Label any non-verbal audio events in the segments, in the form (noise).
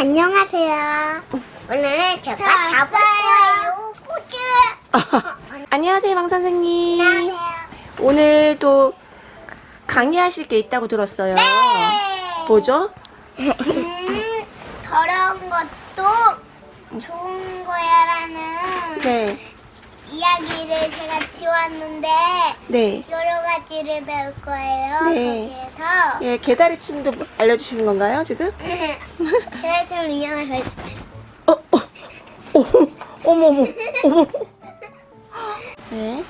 안녕하세요. 오늘 제가 잡아요. 꾸쭈. (laughs) 안녕하세요, 방 선생님. 안녕하세요. 오늘 또 강의하실 게 있다고 들었어요. 네. 뭐죠? 음, (laughs) 더러운 것도 좋은 거야라는 네, 이야기를 제가 지웠는데 네. 여러 가지를 배울 거예요. 네. 거기에서 예, 개다리 춤도 알려주시는 건가요, 지금? (laughs) 제가 좀 위험해서 어, 어, 어, 어머, 어머, 어머. 네,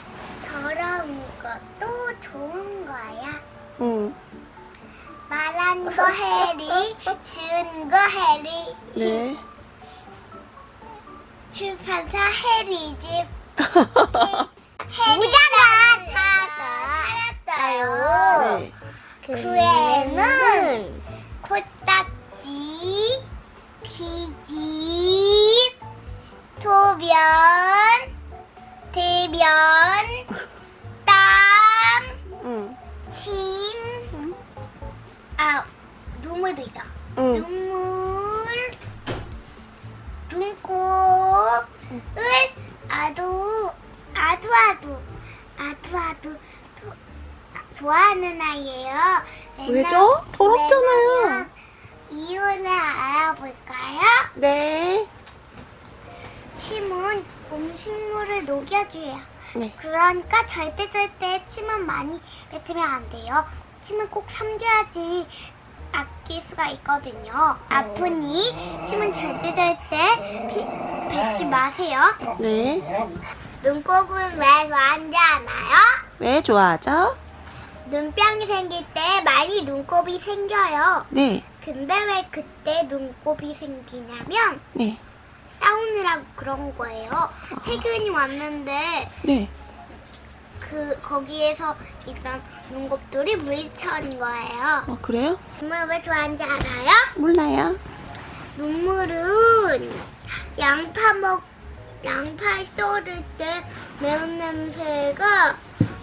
더러운 것도 좋은 거야. 응, 말한 거 해리, 지은 거 해리, 네. 출판사 해리 집 해리가 살았어요. 네. 그 후에는 코딱지, 귀집, 소변, 대변, 땀, 응, 침, 아 눈물도 있다. 응. 눈물, 아주 아주 아주 아주 아주 도- 좋아하는 아이예요. 왜죠? 더럽잖아요. 이유를 알아볼까요? 네. 침은 음식물을 녹여줘요. 네. 그러니까 절대 절대 침은 많이 뱉으면 안 돼요. 침은 꼭 삼켜야지 아낄 수가 있거든요. 아프니 침은 절대 절대 피- 뱉지 마세요. 네. 눈곱은 왜 좋아하는지 아나요? 왜 좋아하죠? 눈병이 생길 때 많이 눈곱이 생겨요. 네. 근데 왜 그때 눈곱이 생기냐면 네. 싸우느라고 그런 거예요. 세균이 왔는데 네. 그 거기에서 일단 눈곱들이 물리쳐는 거예요. 어, 그래요? 눈물 왜 좋아하는지 알아요? 몰라요. 눈물은 양파 먹 양파 썰을 때 매운 냄새가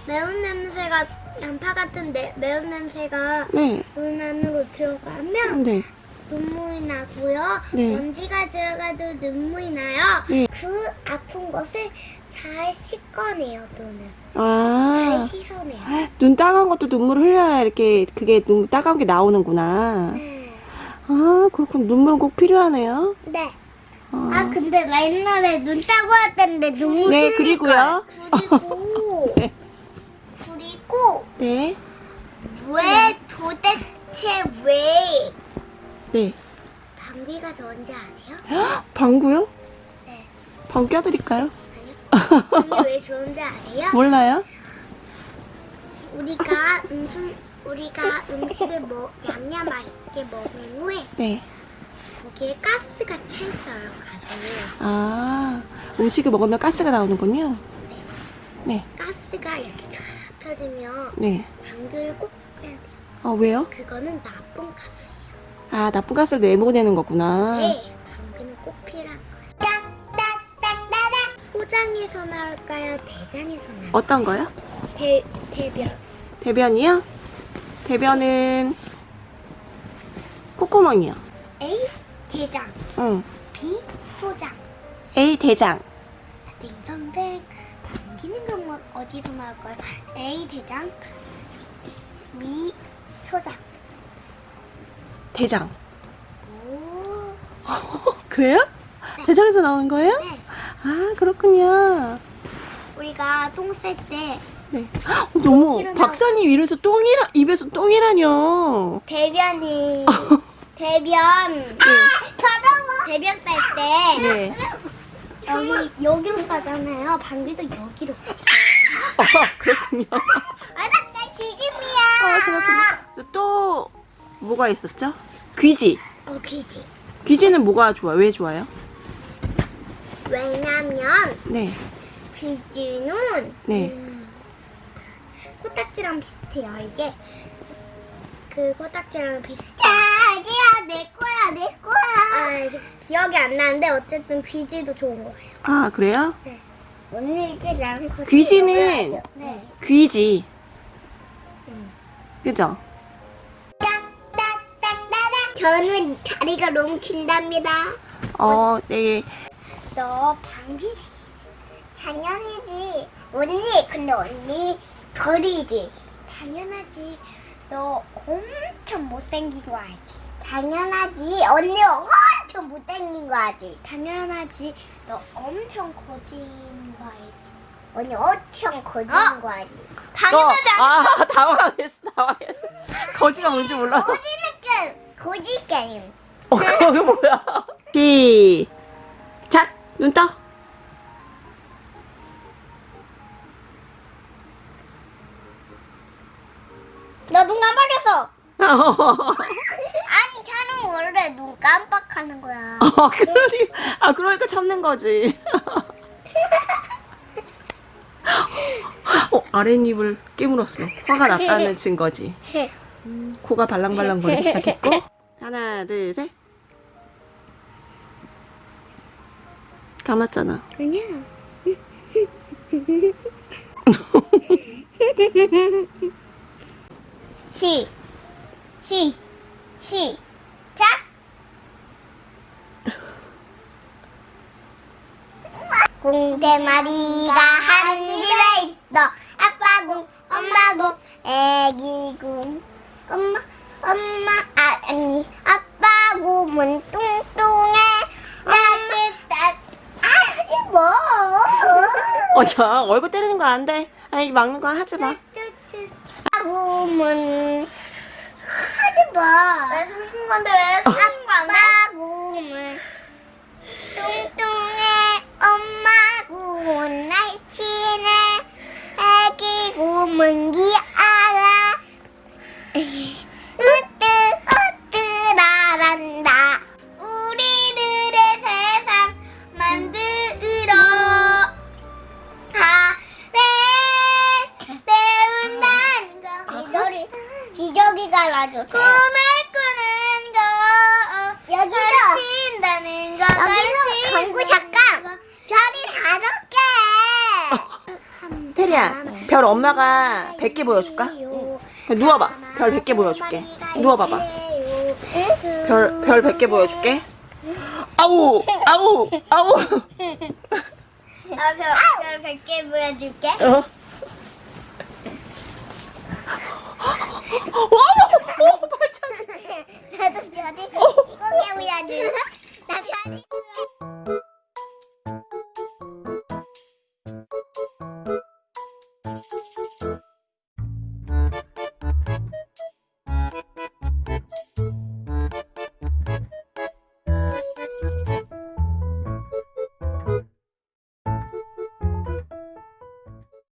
매운 냄새가 양파 같은 데, 매운 냄새가 네. 눈 안으로 들어가면 네. 눈물이 나고요. 네. 먼지가 들어가도 눈물이 나요. 네. 그 아픈 것을 잘 씻어내요 눈을. 아. 잘 씻어내요. 눈 따가운 것도 눈물 흘려야 이렇게 그게 눈 따가운 게 나오는구나. 네. 아, 그렇군. 눈물은 꼭 필요하네요. 네. 어. 아 근데 나 옛날에 눈 따고 왔다는데 눈물 네, 그리고요. 그리고 (laughs) 네. 그리고 네. 왜 도대체 왜 네. 방귀가 좋은지 아세요? 방구요? 네. 방구 껴드릴까요? 아니요. 방귀 왜 (laughs) 좋은지 아세요? 몰라요? 우리가 음식 우리가 음식을 먹 냠냠 맛있게 먹은 후에 네. 거기에 가스가 차 있어요. 가스에. 아, 음식을 먹으면 가스가 나오는군요. 네. 네. 가스가 이렇게 쫙 펴지면 네. 방귀를 꼭 빼야 돼요. 아, 왜요? 그거는 나쁜 가스예요. 아, 나쁜 가스를 내보내는 거구나. 네, 방귀는 꼭 필요한 거예요. 딱딱딱따닥. 소장에서 나올까요? 대장에서 나올까요? 어떤 거요? 대, 대변. 대변이요? 대변은 콧구멍이요. A. 대장. 응. B. 소장. A 대장. 방귀는 그럼 뭐 어디서 나올까요? A. 대장. B. 소장. 대장. 오. (laughs) 그래요? 대장에서 나오는 거예요? 네. 아, 그렇군요. 우리가 똥 쌀때 네. (gasps) 여기로 박사님 입에서 똥이라, 입에서 똥이라뇨. 대변이 (laughs) 대변 아, 대변 쌀때 네. 여기 여기로 싸잖아요 방귀도 여기로 아, 그렇군요. (laughs) 알았다 지금이야 아, 그렇군요. 또, 뭐가 있었죠? 귀지. 어 귀지 귀지는 뭐가 좋아? 왜 좋아요? 왜냐면 네. 귀지는 네. 음, 코딱지랑 비슷해요 이게 그 코딱지랑 비슷해 내 거야 내 거야 아 기억이 안 나는데 어쨌든 귀지도 좋은 거예요 아, 그래요? 오늘 이제 나랑 귀지는 네. 귀지. 음. 그죠? 딱딱딱따닥 저는 다리가 너무 긴답니다. 어, 네. 너 방귀색이지? 당연히지. 언니, 근데 언니 별이지? 당연하지. 너 엄청 못생긴 거 알지? 당연하지. 언니 엄청 못생긴 거 알지? 당연하지. 너 엄청 거진 거 알지? 언니 엄청 거진 거 알지? 너, 아, 당황했어, (laughs) 당황했어. 거지가 뭔지 몰라. 거지는 거지 게임. 어, 그게 뭐야? 시작! 눈 떠! 너눈 깜빡했어. (laughs) 눈 깜빡하는 거야. 어, (laughs) 그러니, 아, 그러니까 참는 거지. 어, 아랫입을 깨물었어. 화가 났다는 증거지. 코가 발랑발랑 거리기 시작했고. 하나, 둘, 셋. 감았잖아. 그냥. (laughs) 시, 시, 시작. 공대마리가 한 집에 있어. 아빠 공, 엄마 공, 애기 공. 엄마, 엄마, 아, 아니, 아빠 곰은 뚱뚱해. 따뜻한, 아, 뭐. 어, 야, 얼굴 때리는 거 안 돼. 아니, 막는 거 하지 마. 아구문 하지 마. 왜 숨쉰 건데 왜 개. 테리야, 별 엄마가 100개 보여줄까? 누워봐. 별 100개 보여줄게. 누워봐봐. 별, 별 100개 보여줄게. 아우! 아우! 아우! 아, 별, 별 100개 보여줄게. 어? 어머! 어, 발차기. 나도 별이 이거 보여줄게.